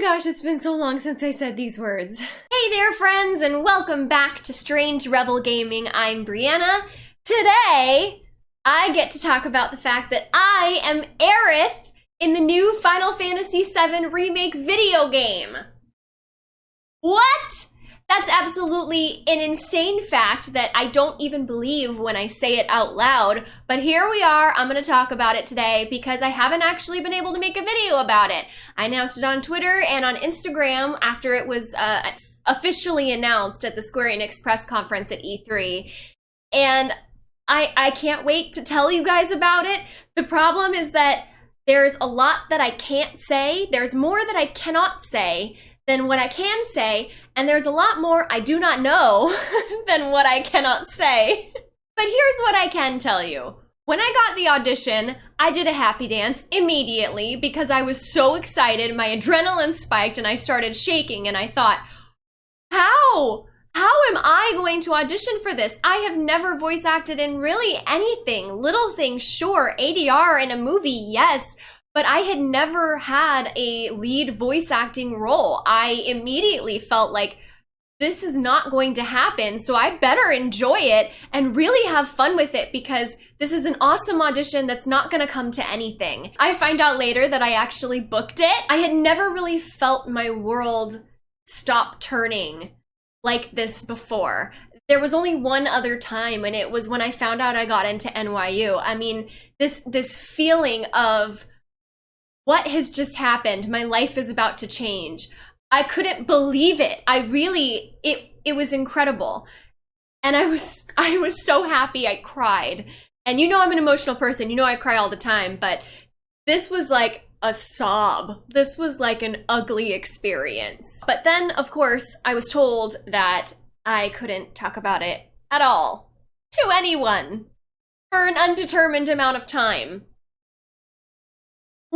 gosh, it's been so long since I said these words. Hey there, friends, and welcome back to Strange Rebel Gaming. I'm Briana. Today, I get to talk about the fact that I am Aerith in the new Final Fantasy VII Remake video game. What? That's absolutely an insane fact that I don't even believe when I say it out loud. But here we are. I'm going to talk about it today because I haven't actually been able to make a video about it. I announced it on Twitter and on Instagram after it was uh, officially announced at the Square Enix press conference at E3. And I, I can't wait to tell you guys about it. The problem is that there's a lot that I can't say. There's more that I cannot say than what I can say, and there's a lot more I do not know than what I cannot say. But here's what I can tell you. When I got the audition, I did a happy dance immediately because I was so excited. My adrenaline spiked and I started shaking and I thought, how? How am I going to audition for this? I have never voice acted in really anything. Little things, sure. ADR in a movie, yes but I had never had a lead voice acting role. I immediately felt like this is not going to happen, so I better enjoy it and really have fun with it because this is an awesome audition that's not gonna come to anything. I find out later that I actually booked it. I had never really felt my world stop turning like this before. There was only one other time and it was when I found out I got into NYU. I mean, this this feeling of what has just happened? My life is about to change. I couldn't believe it. I really, it, it was incredible. And I was, I was so happy I cried. And you know I'm an emotional person. You know I cry all the time, but this was like a sob. This was like an ugly experience. But then, of course, I was told that I couldn't talk about it at all to anyone for an undetermined amount of time.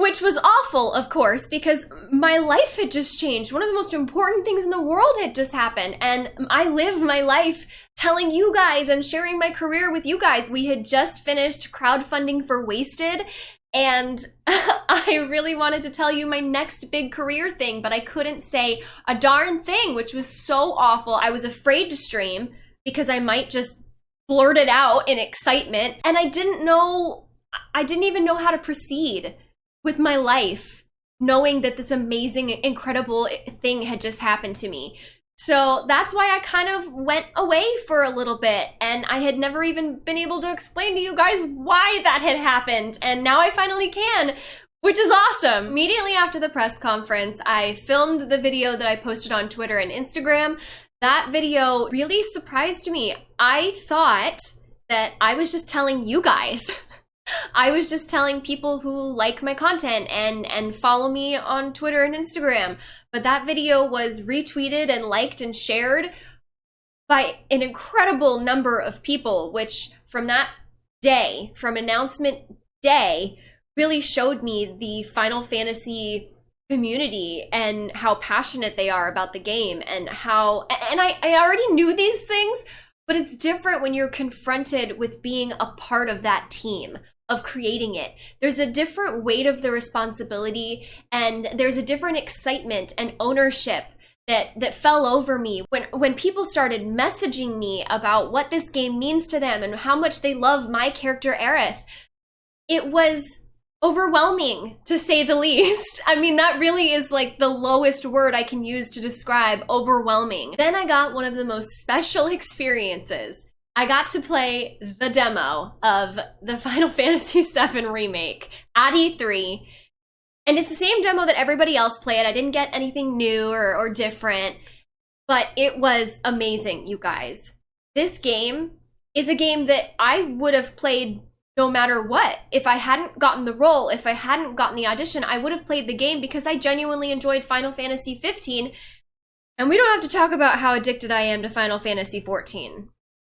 Which was awful, of course, because my life had just changed. One of the most important things in the world had just happened. And I live my life telling you guys and sharing my career with you guys. We had just finished crowdfunding for Wasted. And I really wanted to tell you my next big career thing, but I couldn't say a darn thing, which was so awful. I was afraid to stream because I might just blurt it out in excitement. And I didn't know, I didn't even know how to proceed with my life knowing that this amazing, incredible eh, thing had just happened to me. So that's why I kind of went away for a little bit and I had never even been able to explain to you guys why that had happened. And now I finally can, which is awesome. Immediately after the press conference, I filmed the video that I posted on Twitter and Instagram. That video really surprised me. I thought that I was just telling you guys I was just telling people who like my content and and follow me on Twitter and Instagram. But that video was retweeted and liked and shared by an incredible number of people, which from that day, from announcement day, really showed me the Final Fantasy community and how passionate they are about the game and how and I, I already knew these things but it's different when you're confronted with being a part of that team of creating it. There's a different weight of the responsibility and there's a different excitement and ownership that that fell over me when when people started messaging me about what this game means to them and how much they love my character Aerith. It was overwhelming to say the least. I mean, that really is like the lowest word I can use to describe overwhelming. Then I got one of the most special experiences I got to play the demo of the Final Fantasy VII Remake at E3. And it's the same demo that everybody else played. I didn't get anything new or, or different, but it was amazing, you guys. This game is a game that I would have played no matter what. If I hadn't gotten the role, if I hadn't gotten the audition, I would have played the game because I genuinely enjoyed Final Fantasy 15. And we don't have to talk about how addicted I am to Final Fantasy 14.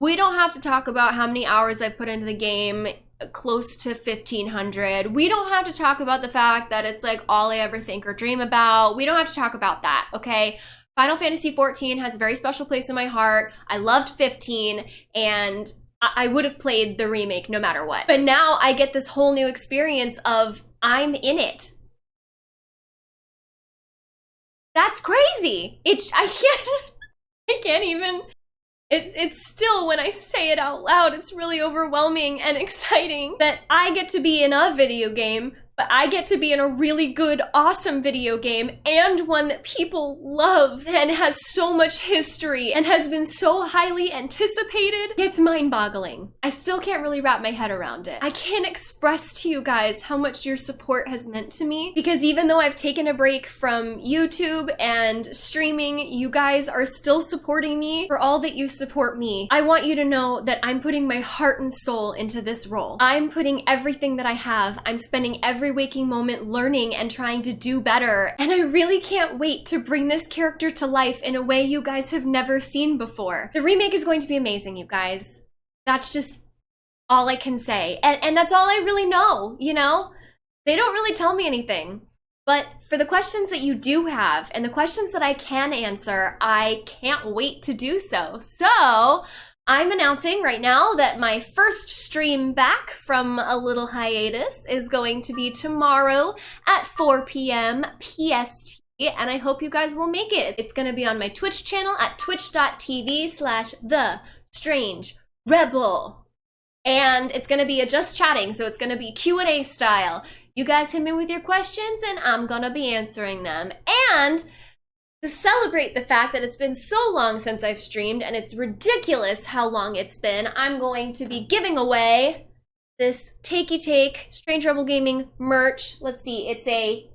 We don't have to talk about how many hours I've put into the game, close to 1500. We don't have to talk about the fact that it's like all I ever think or dream about. We don't have to talk about that, okay? Final Fantasy 14 has a very special place in my heart. I loved 15 and I would have played the remake no matter what. But now I get this whole new experience of I'm in it. That's crazy. It I can't I can't even it's it's still when I say it out loud, it's really overwhelming and exciting that I get to be in a video game but I get to be in a really good, awesome video game and one that people love and has so much history and has been so highly anticipated. It's mind boggling. I still can't really wrap my head around it. I can't express to you guys how much your support has meant to me because even though I've taken a break from YouTube and streaming, you guys are still supporting me for all that you support me. I want you to know that I'm putting my heart and soul into this role. I'm putting everything that I have. I'm spending every every waking moment learning and trying to do better. And I really can't wait to bring this character to life in a way you guys have never seen before. The remake is going to be amazing, you guys. That's just all I can say. And, and that's all I really know, you know? They don't really tell me anything. But for the questions that you do have and the questions that I can answer, I can't wait to do so. So I'm announcing right now that my first stream back from a little hiatus is going to be tomorrow at 4 p.m. PST and I hope you guys will make it. It's gonna be on my Twitch channel at twitch.tv slash the strange rebel. And it's gonna be a just chatting, so it's gonna be Q&A style. You guys hit me with your questions and I'm gonna be answering them. And to celebrate the fact that it's been so long since I've streamed and it's ridiculous how long it's been, I'm going to be giving away this Takey Take Strange Rebel Gaming merch. Let's see, it's a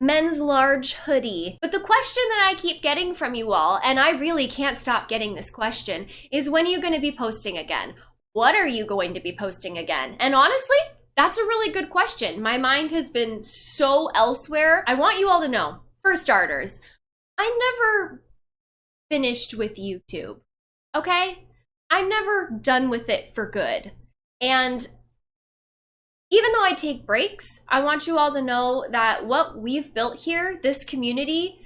men's large hoodie. But the question that I keep getting from you all, and I really can't stop getting this question, is when are you going to be posting again? What are you going to be posting again? And honestly, that's a really good question. My mind has been so elsewhere. I want you all to know, for starters, I'm never finished with YouTube. Okay? I'm never done with it for good. And even though I take breaks, I want you all to know that what we've built here, this community,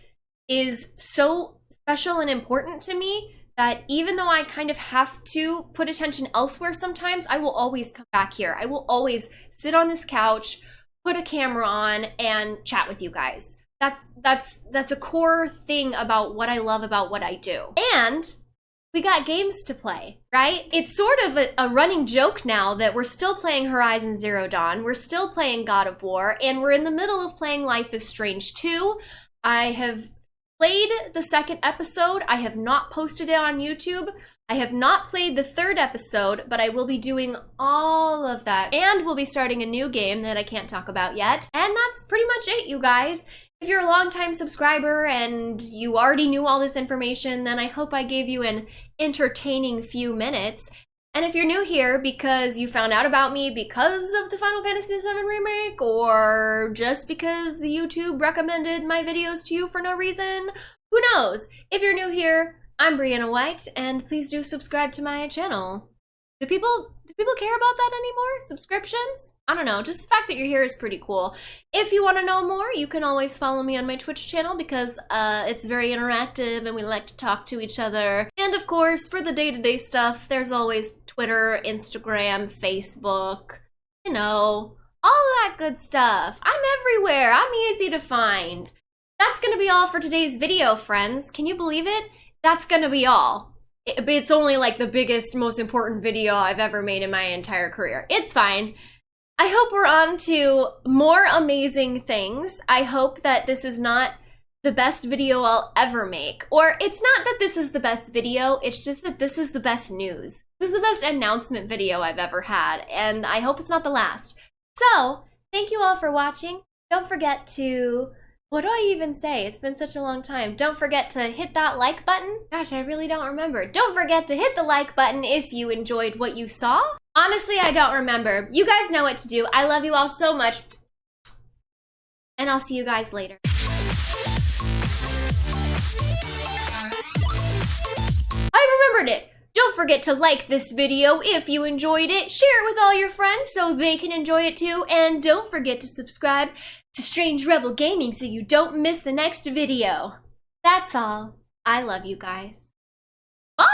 is so special and important to me that even though I kind of have to put attention elsewhere sometimes, I will always come back here. I will always sit on this couch, put a camera on, and chat with you guys that's that's that's a core thing about what I love about what I do. And we got games to play, right? It's sort of a, a, running joke now that we're still playing Horizon Zero Dawn, we're still playing God of War, and we're in the middle of playing Life is Strange 2. I have played the second episode. I have not posted it on YouTube. I have not played the third episode, but I will be doing all of that. And we'll be starting a new game that I can't talk about yet. And that's pretty much it, you guys. If you're a longtime subscriber and you already knew all this information, then I hope I gave you an entertaining few minutes. And if you're new here because you found out about me because of the Final Fantasy VII Remake, or just because YouTube recommended my videos to you for no reason, who knows? If you're new here, I'm Briana White, and please do subscribe to my channel. Do people do people care about that anymore? Subscriptions? I don't know. Just the fact that you're here is pretty cool. If you want to know more, you can always follow me on my Twitch channel because uh, it's very interactive and we like to talk to each other. And of course, for the day-to-day -day stuff, there's always Twitter, Instagram, Facebook, you know, all that good stuff. I'm everywhere. I'm easy to find. That's gonna be all for today's video, friends. Can you believe it? That's gonna be all it's only like the biggest, most important video I've ever made in my entire career. It's fine. I hope we're on to more amazing things. I hope that this is not the best video I'll ever make. Or it's not that this is the best video, it's just that this is the best news. This is the best announcement video I've ever had, and I hope it's not the last. So, thank you all for watching. Don't forget to what do I even say? It's been such a long time. Don't forget to hit that like button. Gosh, I really don't remember. Don't forget to hit the like button if you enjoyed what you saw. Honestly, I don't remember. You guys know what to do. I love you all so much. And I'll see you guys later. I remembered it. Don't forget to like this video if you enjoyed it, share it with all your friends so they can enjoy it too, and don't forget to subscribe to Strange Rebel Gaming so you don't miss the next video. That's all. I love you guys. Bye!